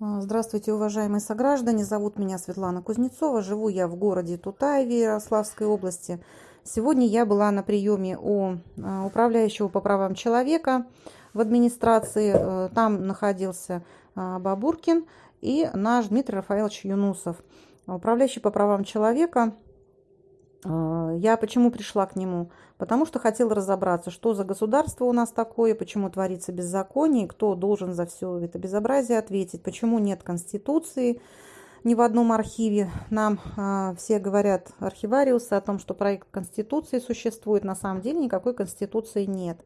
А, Здравствуйте, уважаемые сограждане. Зовут меня Светлана Кузнецова. Живу я в городе Тутаеве Ярославской области. Сегодня я была на приеме у а, управляющего по правам человека в администрации. Э, Там находился а, Бабуркин и наш Дмитрий Рафаэлович Юнусов. Управляющий по правам человека Я почему пришла к нему? Потому что хотела разобраться, что за государство у нас такое, почему творится беззаконие, кто должен за все это безобразие ответить, почему нет конституции ни в одном архиве. Нам а, все говорят, архивариусы, о том, что проект конституции существует. На самом деле никакой конституции нет.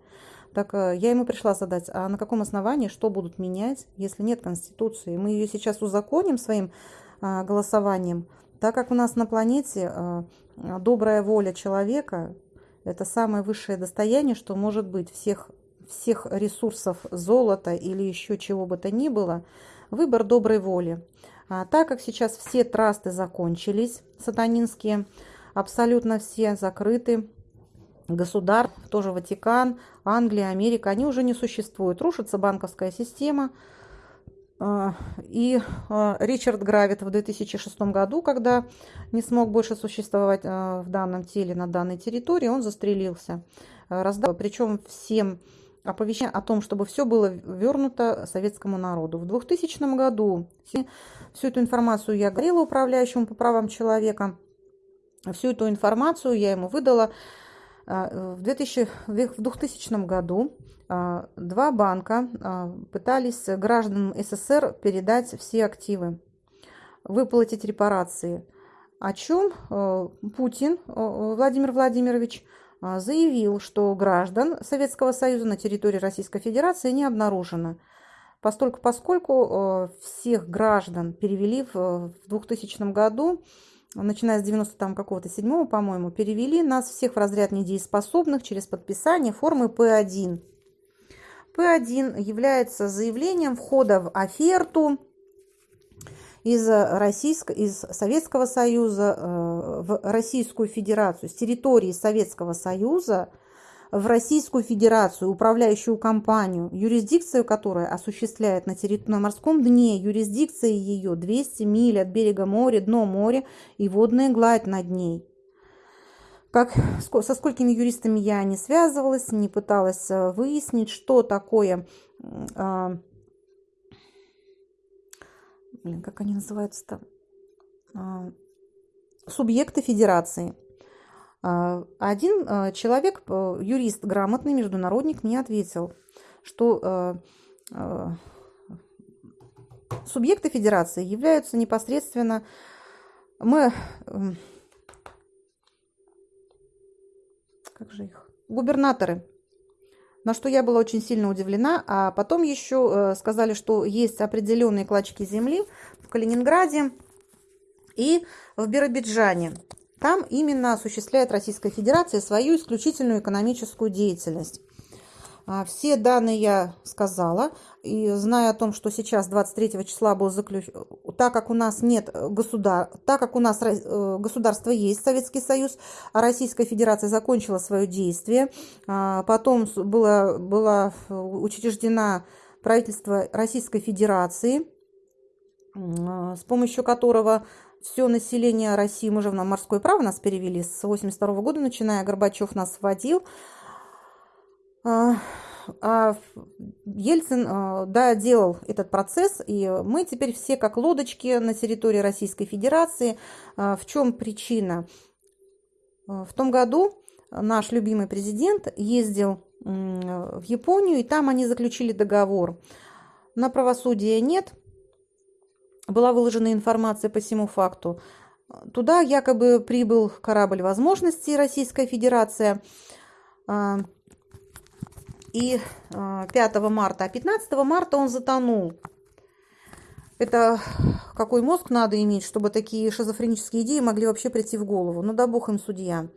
Так а, я ему пришла задать, а на каком основании, что будут менять, если нет конституции? Мы ее сейчас узаконим своим а, голосованием, так как у нас на планете а, добрая воля человека – это самое высшее достояние, что может быть всех, всех ресурсов золота или еще чего бы то ни было, выбор доброй воли. А так как сейчас все трасты закончились, сатанинские, абсолютно все закрыты, государ, тоже Ватикан, Англия, Америка, они уже не существуют. Рушится банковская система – и а, Ричард Гравит в 2006 году, когда не смог больше существовать а, в данном теле на данной территории, он застрелился. Раздал, причем всем оповещение о том, чтобы все было вернуто советскому народу. В 2000 году всю эту информацию я говорила управляющему по правам человека. Всю эту информацию я ему выдала в 2000, в 2000 году а, два банка а, пытались гражданам СССР передать все активы, выплатить репарации. О чем а, Путин Владимир Владимирович заявил, что граждан Советского Союза на территории Российской Федерации не обнаружено. Постольку, поскольку всех граждан перевели в 2000 году, начиная с 90 там какого-то седьмого, по-моему, перевели нас всех в разряд недееспособных через подписание формы П1. П1 является заявлением входа в оферту из, Российско, из Советского Союза э, в Российскую Федерацию, с территории Советского Союза в Российскую Федерацию, управляющую компанию, юрисдикцию которой осуществляет на, территории, на морском дне, юрисдикция ее 200 миль от берега моря, дно моря и водная гладь над ней. Как, со сколькими юристами я не связывалась, не пыталась э, выяснить, что такое, а, блин, как они называются-то, а, субъекты федерации. А, один а, человек, э, юрист грамотный, международник, мне ответил, что а, а, субъекты федерации являются непосредственно мы как же их, губернаторы. На что я была очень сильно удивлена. А потом еще э, сказали, что есть определенные клочки земли в Калининграде и в Биробиджане. Там именно осуществляет Российская Федерация свою исключительную экономическую деятельность. А, все данные я сказала. И зная о том, что сейчас 23 числа был заключен, так как у нас нет государ, так как у нас э, государство есть, Советский Союз, а Российская Федерация закончила свое действие, а, потом было, было учреждена правительство Российской Федерации, а, с помощью которого все население России, мы же на морское право нас перевели с 82 года, начиная, Горбачев нас вводил, а, а Ельцин, а, да, делал этот процесс, и мы теперь все как лодочки на территории Российской Федерации. А, в чем причина? В том году наш любимый президент ездил в Японию, и там они заключили договор. На правосудие нет. Была выложена информация по всему факту. Туда якобы прибыл корабль возможностей Российская Федерация – и 5 а, марта, а 15 марта он затонул. Это какой мозг надо иметь, чтобы такие шизофренические идеи могли вообще прийти в голову. Ну да бог им судья.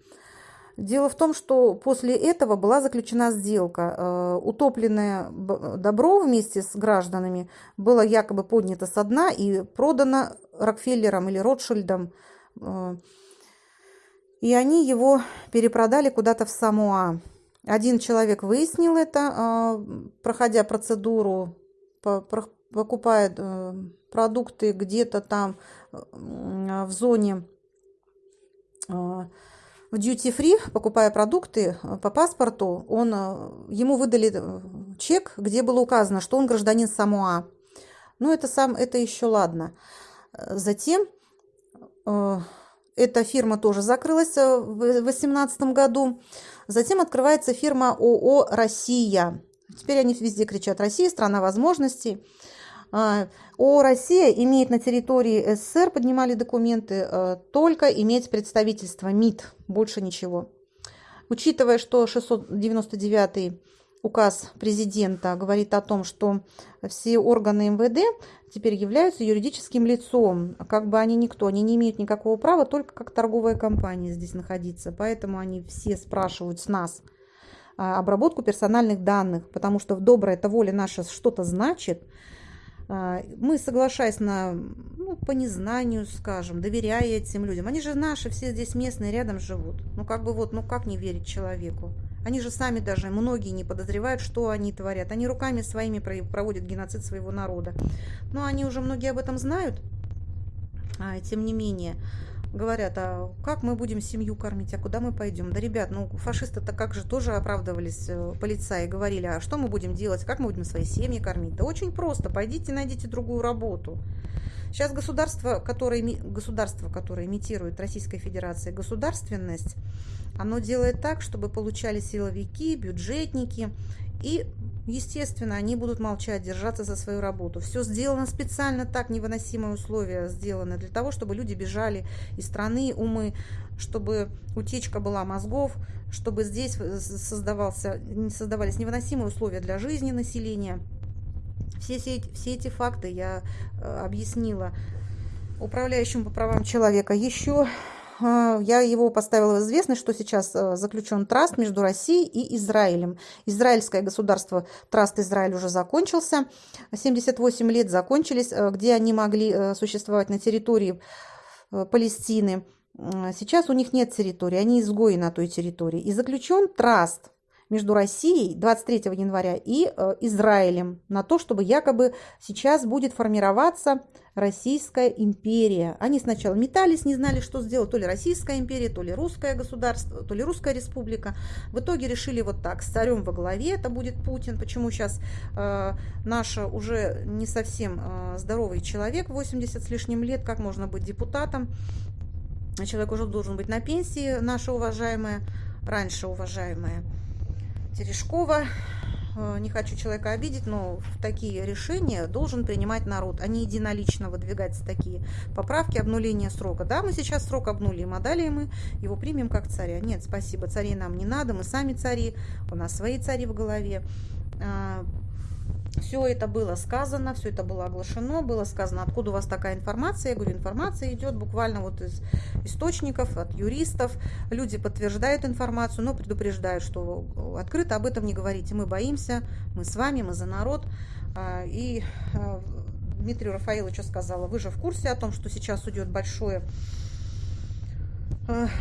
Дело в том, что после этого была заключена сделка. А, утопленное добро вместе с гражданами было якобы поднято со дна и продано Рокфеллером или Ротшильдом. А, и они его перепродали куда-то в Самуа. Один человек выяснил это, а, проходя процедуру, покупает продукты где-то там в зоне в duty free, покупая продукты по паспорту, он, ему выдали чек, где было указано, что он гражданин Самуа. Ну, это, сам, это еще ладно. Затем э, эта фирма тоже закрылась э, в 2018 году. Затем открывается фирма ООО «Россия». Теперь они везде кричат «Россия – страна возможностей». А, ООО «Россия» имеет на территории СССР, поднимали документы, э, только иметь представительство МИД, больше ничего. Учитывая, что 699 указ президента говорит о том, что все органы МВД теперь являются юридическим лицом. Как бы они никто, они не имеют никакого права только как торговая компания здесь находиться. Поэтому они все спрашивают с нас а, обработку персональных данных, потому что в доброй это воле наша что-то значит. А, мы, соглашаясь на, ну, по незнанию, скажем, доверяя этим людям, они же наши, все здесь местные, рядом живут. Ну, как бы вот, ну, как не верить человеку? Они же сами даже, многие не подозревают, что они творят. Они руками своими проводят геноцид своего народа. Но они уже многие об этом знают. А, тем не менее, говорят, а как мы будем семью кормить, а куда мы пойдем? Да, ребят, ну фашисты-то как же тоже оправдывались э, полицаи, говорили, а что мы будем делать, как мы будем свои семьи кормить? Да очень просто, пойдите найдите другую работу. Сейчас государство, которое, государство, которое имитирует Российская Федерация государственность, оно делает так, чтобы получали силовики, бюджетники, и, естественно, они будут молчать, держаться за свою работу. Все сделано специально так, невыносимые условия сделаны для того, чтобы люди бежали из страны, умы, чтобы утечка была мозгов, чтобы здесь создавался, создавались невыносимые условия для жизни населения. Все, все, все эти факты я э, объяснила управляющему по правам человека. Еще я его поставила в известность, что сейчас э, заключен траст между Россией и Израилем. Израильское государство, траст Израиль уже закончился, 78 лет закончились, э, где они могли э, существовать на территории Палестины. Сейчас у них нет территории, они изгои на той территории. И заключен траст между Россией 23 января и э, Израилем на то, чтобы якобы сейчас будет формироваться Российская империя. Они сначала метались, не знали, что сделать, то ли Российская империя, то ли Русское государство, то ли Русская республика. В итоге решили вот так, с царем во главе это будет Путин. Почему сейчас э, наш уже не совсем э, здоровый человек, 80 с лишним лет, как можно быть депутатом? Человек уже должен быть на пенсии, наша уважаемая, раньше уважаемая. Терешкова. Э, не хочу человека обидеть, но такие решения должен принимать народ, а не единолично выдвигать такие поправки, обнуления срока. Да, мы сейчас срок обнулим, а далее мы его примем как царя. Нет, спасибо, царей нам не надо, мы сами цари, у нас свои цари в голове. Все это было сказано, все это было оглашено, было сказано, откуда у вас такая информация. Я говорю, информация идет буквально вот из источников, от юристов. Люди подтверждают информацию, но предупреждают, что открыто об этом не говорите. Мы боимся, мы с вами, мы за народ. А, и а, Дмитрию Рафаиловичу сказала, вы же в курсе о том, что сейчас идет большое Э,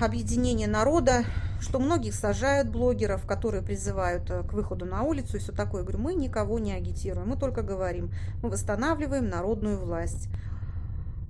объединение народа, что многих сажают блогеров, которые призывают э, к выходу на улицу и все такое. Я говорю, мы никого не агитируем, мы только говорим, мы восстанавливаем народную власть.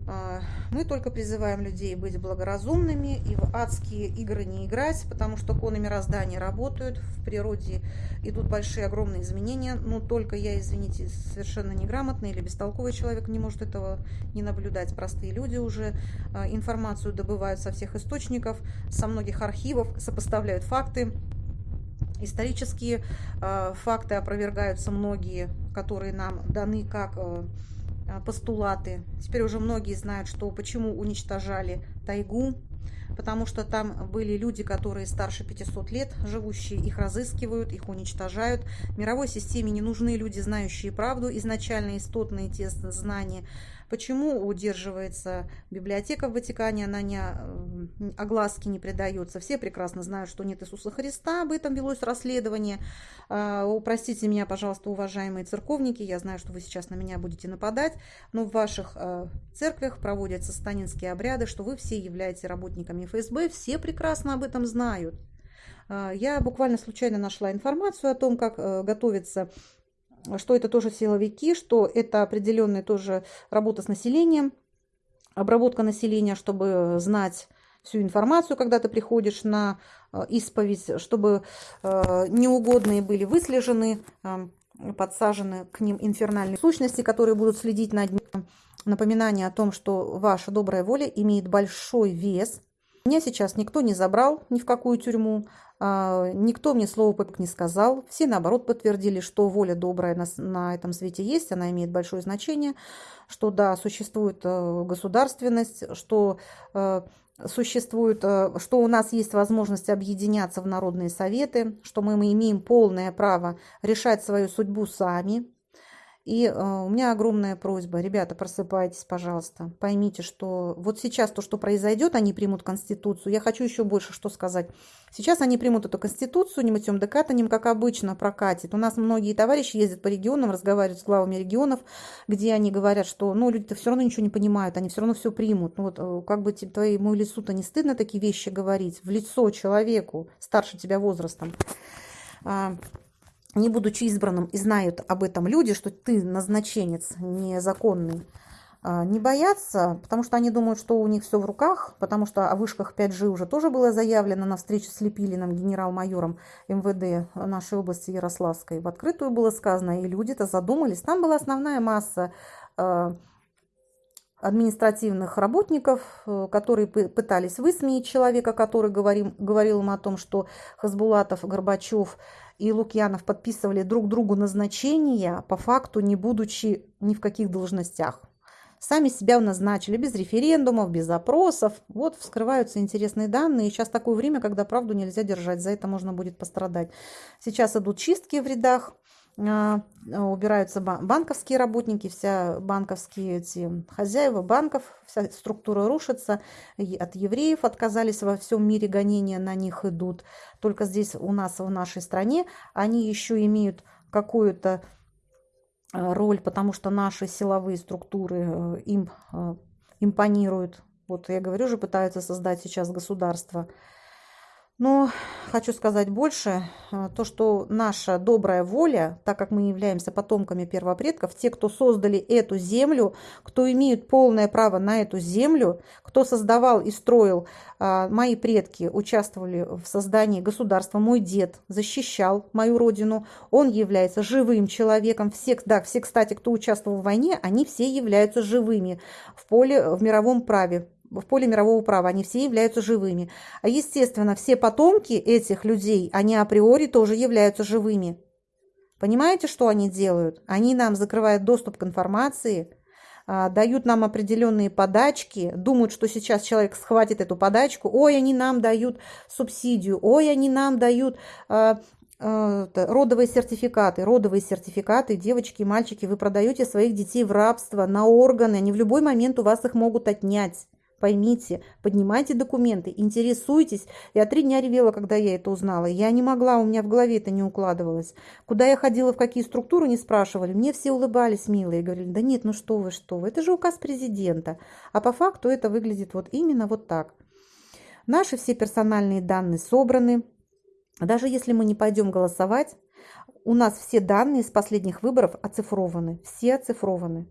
А, мы только призываем людей быть благоразумными и в адские игры не играть, потому что коны мироздания работают, в природе идут большие, огромные изменения. Но только я, извините, совершенно неграмотный или бестолковый человек не может этого не наблюдать. Простые люди уже а, информацию добывают со всех источников, со многих архивов, сопоставляют факты. Исторические э, факты опровергаются многие, которые нам даны как постулаты. Теперь уже многие знают, что почему уничтожали тайгу, потому что там были люди, которые старше 500 лет, живущие, их разыскивают, их уничтожают. Мировой системе не нужны люди, знающие правду, изначально истотные те знания, Почему удерживается библиотека в Ватикане, она не огласки не придается. Все прекрасно знают, что нет Иисуса Христа, об этом велось расследование. А, упростите меня, пожалуйста, уважаемые церковники, я знаю, что вы сейчас на меня будете нападать, но в ваших э, церквях проводятся станинские обряды, что вы все являетесь работниками ФСБ, все прекрасно об этом знают. А, я буквально случайно нашла информацию о том, как э, готовится что это тоже силовики, что это определенная тоже работа с населением, обработка населения, чтобы знать всю информацию, когда ты приходишь на э, исповедь, чтобы э, неугодные были выслежены, э, подсажены к ним инфернальные сущности, которые будут следить над ним. Напоминание о том, что ваша добрая воля имеет большой вес. Меня сейчас никто не забрал ни в какую тюрьму, никто мне слова попик не сказал. Все, наоборот, подтвердили, что воля добрая на, на этом свете есть, она имеет большое значение, что да, существует государственность, что существует, э, что у нас есть возможность объединяться в народные советы, что мы, мы имеем полное право решать свою судьбу сами, и э, у меня огромная просьба, ребята, просыпайтесь, пожалуйста, поймите, что вот сейчас то, что произойдет, они примут Конституцию. Я хочу еще больше что сказать. Сейчас они примут эту Конституцию, не мытьем да катанем, как обычно, прокатит. У нас многие товарищи ездят по регионам, разговаривают с главами регионов, где они говорят, что ну, люди-то все равно ничего не понимают, они все равно все примут. Ну вот э, как бы тебе, твоему лицу-то не стыдно такие вещи говорить в лицо человеку, старше тебя возрастом. Не будучи избранным, и знают об этом люди, что ты назначенец незаконный, а, не боятся, потому что они думают, что у них все в руках, потому что о вышках 5G уже тоже было заявлено на встрече с Лепилиным, генерал-майором МВД нашей области Ярославской. В открытую было сказано, и люди-то задумались. Там была основная масса а, административных работников, э, которые пытались высмеять человека, который говорил, говорил им о том, что Хасбулатов, Горбачев и Лукьянов подписывали друг другу назначения, по факту не будучи ни в каких должностях. Сами себя назначили без референдумов, без опросов. Вот вскрываются интересные данные. И сейчас такое время, когда правду нельзя держать. За это можно будет пострадать. Сейчас идут чистки в рядах убираются банковские работники, вся банковские эти хозяева банков, вся структура рушится. От евреев отказались во всем мире гонения на них идут. Только здесь у нас в нашей стране они еще имеют какую-то а, роль, потому что наши силовые структуры э, им а, импонируют. Вот я говорю же, пытаются создать сейчас государство. Но хочу сказать больше, э, то, что наша добрая воля, так как мы являемся потомками первопредков, те, кто создали эту землю, кто имеют полное право на эту землю, кто создавал и строил, а, мои предки участвовали в создании государства, мой дед защищал мою родину, он является живым человеком, все, да, все, кстати, кто участвовал в войне, они все являются живыми в поле, в мировом праве, в поле мирового права, они все являются живыми. А естественно, все потомки этих людей, они априори тоже являются живыми. Понимаете, что они делают? Они нам закрывают доступ к информации, а, дают нам определенные подачки, думают, что сейчас человек схватит эту подачку, ой, они нам дают субсидию, ой, они нам дают а, а, родовые сертификаты. Родовые сертификаты, девочки и мальчики, вы продаете своих детей в рабство на органы, они в любой момент у вас их могут отнять. Поймите, поднимайте документы, интересуйтесь. Я три дня ревела, когда я это узнала. Я не могла, у меня в голове это не укладывалось. Куда я ходила, в какие структуры, не спрашивали. Мне все улыбались, милые, говорили, да нет, ну что вы, что вы, это же указ президента. А по факту это выглядит вот именно вот так. Наши все персональные данные собраны. Даже если мы не пойдем голосовать, у нас все данные с последних выборов оцифрованы. Все оцифрованы.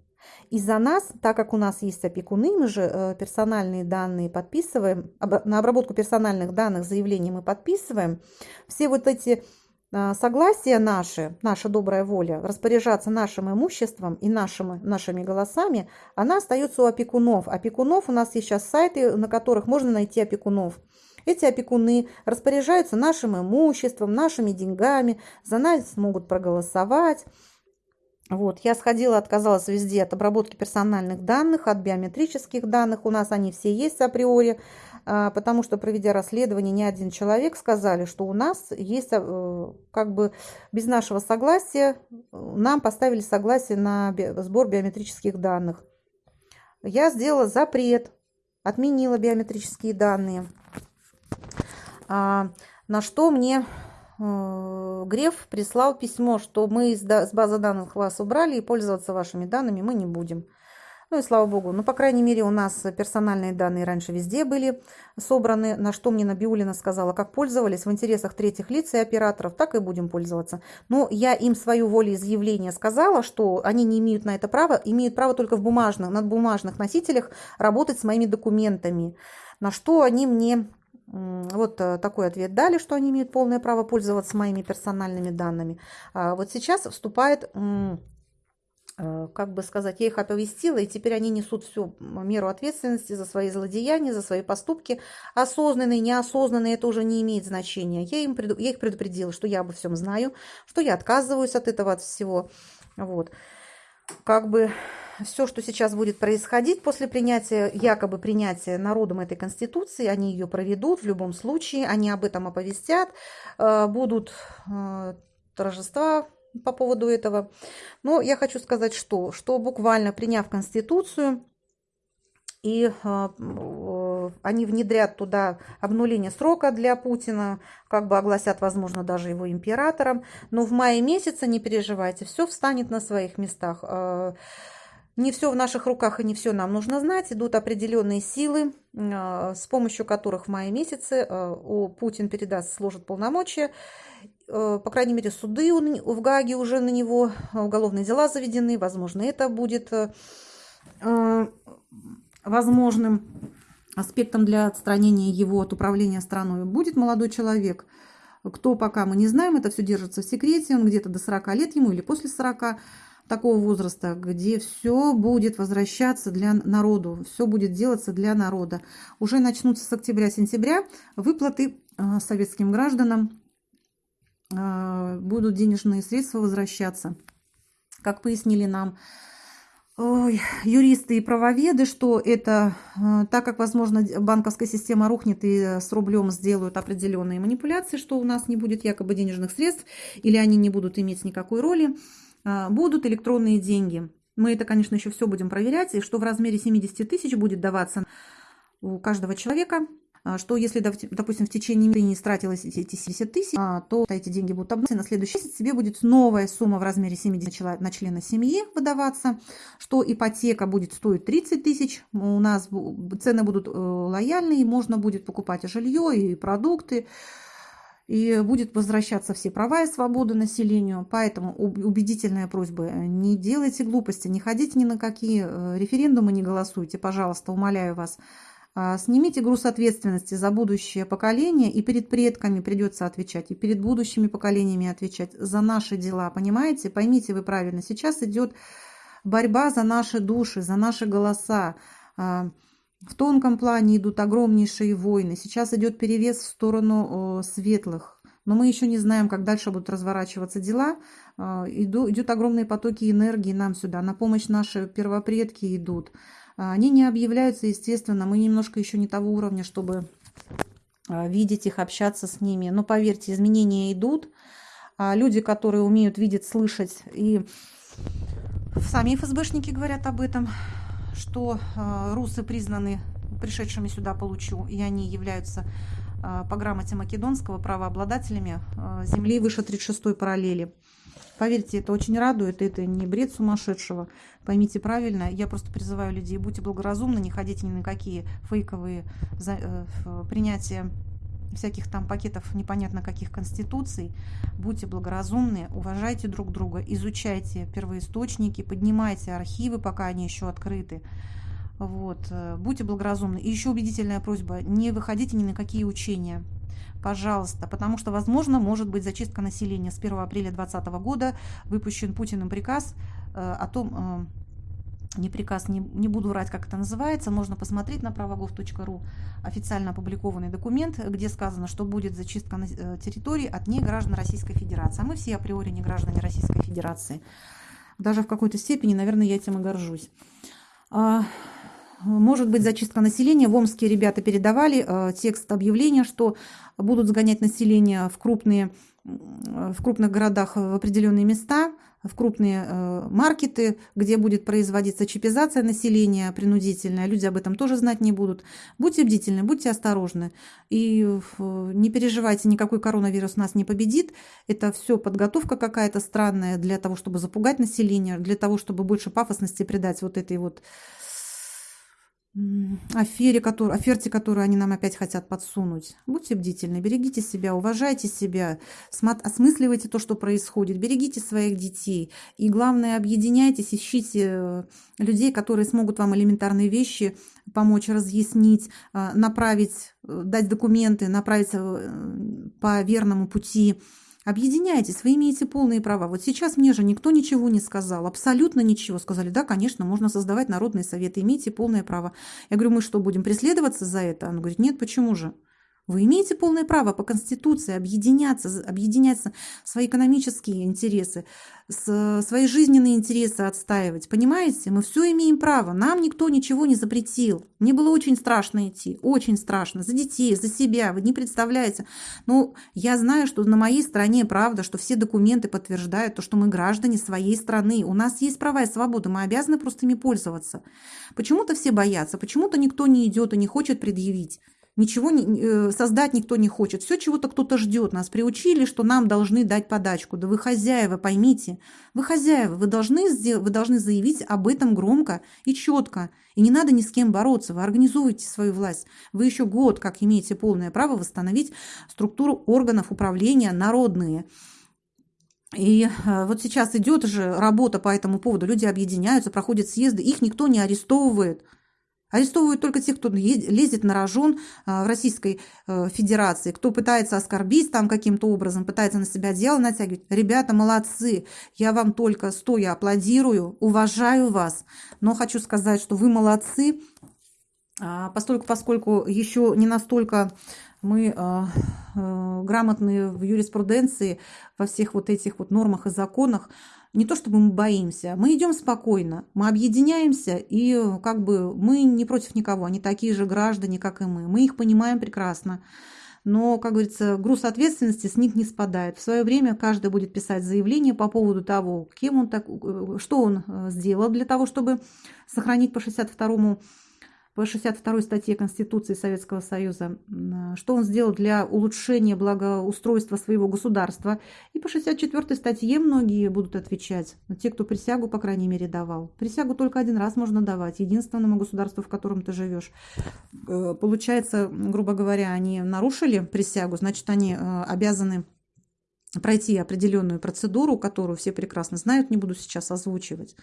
И за нас, так как у нас есть опекуны, мы же э, персональные данные подписываем, на обработку персональных данных заявления мы подписываем, все вот эти э, согласия наши, наша добрая воля, распоряжаться нашим имуществом и нашими, нашими голосами, она остается у опекунов. Опекунов у нас есть сейчас сайты, на которых можно найти опекунов. Эти опекуны распоряжаются нашим имуществом, нашими деньгами, за нас могут проголосовать. Вот, я сходила, отказалась везде от обработки персональных данных, от биометрических данных. У нас они все есть априори, а, потому что, проведя расследование, ни один человек сказали, что у нас есть, э, как бы без нашего согласия, нам поставили согласие на сбор биометрических данных. Я сделала запрет, отменила биометрические данные, а, на что мне Греф прислал письмо, что мы с базы данных вас убрали и пользоваться вашими данными мы не будем. Ну и слава богу. Ну, по крайней мере, у нас персональные данные раньше везде были собраны, на что мне Набиулина сказала, как пользовались в интересах третьих лиц и операторов, так и будем пользоваться. Но я им свою волеизъявление сказала, что они не имеют на это права, имеют право только в бумажных, над бумажных носителях работать с моими документами. На что они мне вот э, такой ответ дали, что они имеют полное право пользоваться моими персональными данными. А вот сейчас вступает Э, как бы сказать, я их оповестила, и теперь они несут всю меру ответственности за свои злодеяния, за свои поступки. Осознанные, неосознанные, это уже не имеет значения. Я, им, я их предупредила, что я обо всем знаю, что я отказываюсь от этого, от всего. Вот. Как бы все, что сейчас будет происходить после принятия, якобы принятия народом этой Конституции, они ее проведут в любом случае, они об этом оповестят, э, будут э, торжества по поводу этого. Но я хочу сказать, что, что буквально приняв Конституцию, и э, они внедрят туда обнуление срока для Путина, как бы огласят, возможно, даже его императором. Но в мае месяце, не переживайте, все встанет на своих местах. Э, не все в наших руках и не все нам нужно знать. Идут определенные силы, э, с помощью которых в мае месяце э, Путин передаст, сложит полномочия по крайней мере, суды в Гаге уже на него, уголовные дела заведены, возможно, это будет возможным аспектом для отстранения его от управления страной. Будет молодой человек, кто пока мы не знаем, это все держится в секрете, он где-то до 40 лет ему или после 40 такого возраста, где все будет возвращаться для народу, все будет делаться для народа. Уже начнутся с октября-сентября выплаты советским гражданам а, будут денежные средства возвращаться. Как пояснили нам ой, юристы и правоведы, что это, а, так как, возможно, банковская система рухнет и с рублем сделают определенные манипуляции, что у нас не будет якобы денежных средств, или они не будут иметь никакой роли, а, будут электронные деньги. Мы это, конечно, еще все будем проверять, и что в размере 70 тысяч будет даваться у каждого человека – что если, допустим, в течение месяца не истратилось эти 70 тысяч, а, то эти деньги будут обнулены, на следующий месяц тебе будет новая сумма в размере 70 на члена семьи выдаваться, что ипотека будет стоить 30 тысяч, у нас цены будут э, лояльные, можно будет покупать и жилье, и продукты, и будет возвращаться все права и свободы населению. Поэтому убедительная просьба, не делайте глупости, не ходите ни на какие э, референдумы, не голосуйте, пожалуйста, умоляю вас. А, снимите груз ответственности за будущее поколение, и перед предками придется отвечать, и перед будущими поколениями отвечать за наши дела, понимаете? Поймите вы правильно, сейчас идет борьба за наши души, за наши голоса. А, в тонком плане идут огромнейшие войны, сейчас идет перевес в сторону светлых. Но мы еще не знаем, как дальше будут разворачиваться дела. А, идут огромные потоки энергии нам сюда. На помощь наши первопредки идут. А, они не объявляются, естественно, мы немножко еще не того уровня, чтобы а, видеть их, общаться с ними. Но поверьте, изменения идут. А, люди, которые умеют видеть, слышать, и сами ФСБшники говорят об этом, что русы признаны пришедшими сюда получу, и они являются по грамоте македонского правообладателями земли выше 36 параллели. Поверьте, это очень радует, это не бред сумасшедшего. Поймите правильно, я просто призываю людей, будьте благоразумны, не ходите ни на какие фейковые э, принятия всяких там пакетов непонятно каких конституций. Будьте благоразумны, уважайте друг друга, изучайте первоисточники, поднимайте архивы, пока они еще открыты. Вот. Э, будьте благоразумны. И еще убедительная просьба, не выходите ни на какие учения пожалуйста, потому что, возможно, может быть зачистка населения. С 1 апреля 2020 года выпущен Путиным приказ э, о том, э, не приказ, не, не буду врать, как это называется, можно посмотреть на правогов.ру, официально опубликованный документ, где сказано, что будет зачистка э, территории от неграждан Российской Федерации. А мы все априори не граждане Российской Федерации. Даже в какой-то степени, наверное, я этим и горжусь. Может быть зачистка населения. В Омске ребята передавали э, текст объявления, что будут сгонять население в крупные в крупных городах в определенные места, в крупные э, маркеты, где будет производиться чипизация населения принудительная. Люди об этом тоже знать не будут. Будьте бдительны, будьте осторожны. И не переживайте, никакой коронавирус нас не победит. Это все подготовка какая-то странная для того, чтобы запугать население, для того, чтобы больше пафосности придать вот этой вот афере, который, оферте, которую они нам опять хотят подсунуть. Будьте бдительны, берегите себя, уважайте себя, осмысливайте то, что происходит, берегите своих детей. И главное, объединяйтесь, ищите э, людей, которые смогут вам элементарные вещи помочь разъяснить, э, направить, э, дать документы, направить по верному пути. Объединяйтесь, вы имеете полные права. Вот сейчас мне же никто ничего не сказал, абсолютно ничего. Сказали, да, конечно, можно создавать народные советы, имеете полное право. Я говорю, мы что, будем преследоваться за это? Он говорит, нет, почему же? Вы имеете полное право по Конституции объединяться, объединяться, свои экономические интересы, свои жизненные интересы отстаивать. Понимаете? Мы все имеем право. Нам никто ничего не запретил. Мне было очень страшно идти. Очень страшно. За детей, за себя. Вы не представляете. Но я знаю, что на моей стороне правда, что все документы подтверждают то, что мы граждане своей страны. У нас есть права и свободы. Мы обязаны просто ими пользоваться. Почему-то все боятся. Почему-то никто не идет и не хочет предъявить. Ничего не, э, создать никто не хочет. Все чего-то кто-то ждет. Нас приучили, что нам должны дать подачку. Да вы хозяева, поймите. Вы хозяева, вы должны, вы должны заявить об этом громко и четко. И не надо ни с кем бороться. Вы организуете свою власть. Вы еще год как имеете полное право восстановить структуру органов управления народные. И э, вот сейчас идет же работа по этому поводу. Люди объединяются, проходят съезды, их никто не арестовывает. Арестовывают только тех, кто лезет на рожон а, в Российской э, Федерации, кто пытается оскорбить там каким-то образом, пытается на себя дело натягивать. Ребята, молодцы, я вам только стоя аплодирую, уважаю вас, но хочу сказать, что вы молодцы, а, поскольку, поскольку еще не настолько мы э, э, грамотные в юриспруденции, во всех вот этих вот нормах и законах, не то чтобы мы боимся, мы идем спокойно, мы объединяемся, и как бы мы не против никого, они такие же граждане, как и мы. Мы их понимаем прекрасно. Но, как говорится, груз ответственности с них не спадает. В свое время каждый будет писать заявление по поводу того, кем он так, что он э, сделал для того, чтобы сохранить по 62 по 62 статье Конституции Советского Союза, что он сделал для улучшения благоустройства своего государства. И по 64 статье многие будут отвечать, те, кто присягу, по крайней мере, давал. Присягу только один раз можно давать, единственному государству, в котором ты живешь. Э, получается, грубо говоря, они нарушили присягу, значит, они э, обязаны пройти определенную процедуру, которую все прекрасно знают, не буду сейчас озвучивать.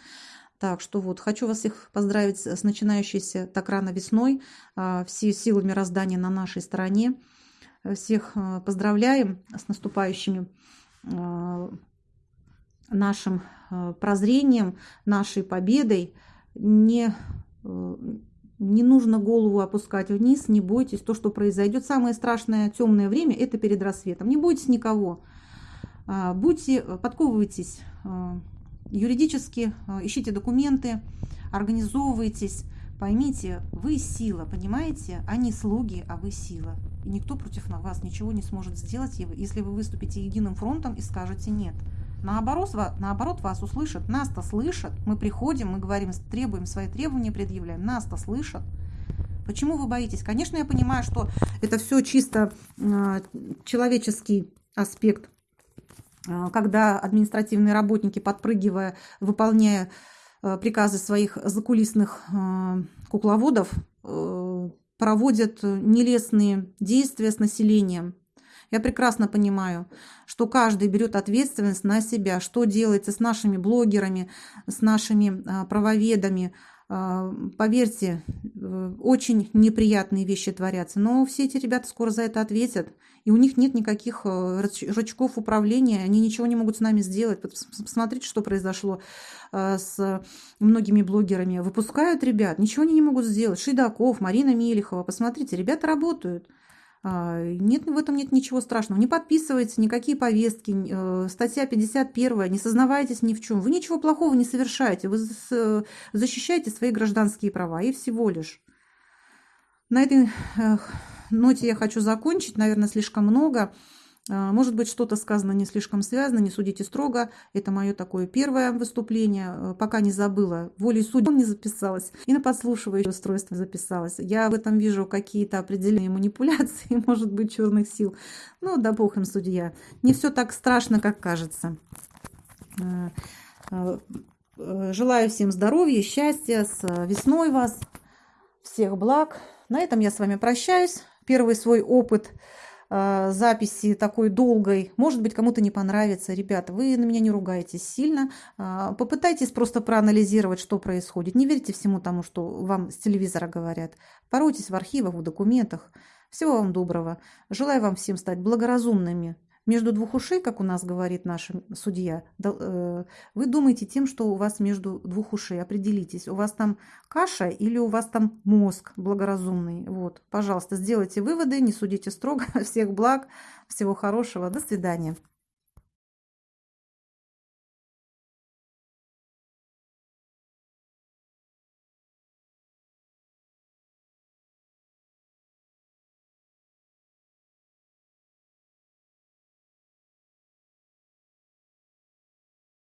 Так что вот, хочу вас всех поздравить с начинающейся так рано весной. А, все силы мироздания на нашей стороне. Всех а, поздравляем с наступающими а, нашим прозрением, нашей победой. Не, не нужно голову опускать вниз, не бойтесь. То, что произойдет, самое страшное темное время – это перед рассветом. Не бойтесь никого. Будьте, подковывайтесь юридически э, ищите документы, организовывайтесь. Поймите, вы сила, понимаете? Они слуги, а вы сила. И никто против вас ничего не сможет сделать, если вы выступите единым фронтом и скажете «нет». Наоборот, наоборот, вас услышат. Нас-то слышат. Мы приходим, мы говорим, требуем свои требования, предъявляем. Нас-то слышат. Почему вы боитесь? Конечно, я понимаю, что это все чисто человеческий аспект а, когда административные работники, подпрыгивая, выполняя э, приказы своих закулисных э, кукловодов, э, проводят нелестные действия с населением. Я прекрасно понимаю, что каждый берет ответственность на себя, что делается с нашими блогерами, с нашими правоведами, а, поверьте, очень неприятные вещи творятся, но все эти ребята скоро за это ответят, и у них нет никаких э, рычагов управления, они ничего не могут с нами сделать. Посмотрите, что произошло э, с многими блогерами. Выпускают ребят, ничего они не могут сделать. Шидаков, Марина Мелихова, посмотрите, ребята работают. А, нет, в этом нет ничего страшного. Не подписывайтесь, никакие повестки. Э, статья 51, не сознавайтесь ни в чем. Вы ничего плохого не совершаете. Вы защищаете свои гражданские права и всего лишь. На этой ноте я хочу закончить. Наверное, слишком много. А, может быть, что-то сказано не слишком связано, не судите строго. Это мое такое первое выступление. Э, пока не забыла. Волей судьбы не записалась. И на подслушивающее устройство записалась. Я в этом вижу какие-то определенные манипуляции, может быть, черных сил. Ну, да бог им судья. Не все так страшно, как кажется. Э, желаю всем здоровья, счастья, с весной вас. Всех благ. На этом я с вами прощаюсь. Первый свой опыт – а, записи такой долгой. Может быть, кому-то не понравится. Ребята, вы на меня не ругайтесь сильно. А, попытайтесь просто проанализировать, что происходит. Не верьте всему тому, что вам с телевизора говорят. Поройтесь в архивах, в документах. Всего вам доброго. Желаю вам всем стать благоразумными между двух ушей, как у нас говорит наш судья, э, вы думаете тем, что у вас между двух ушей. Определитесь, у вас там каша или у вас там мозг благоразумный. Вот, пожалуйста, сделайте выводы, не судите строго. Всех благ, всего хорошего, до свидания.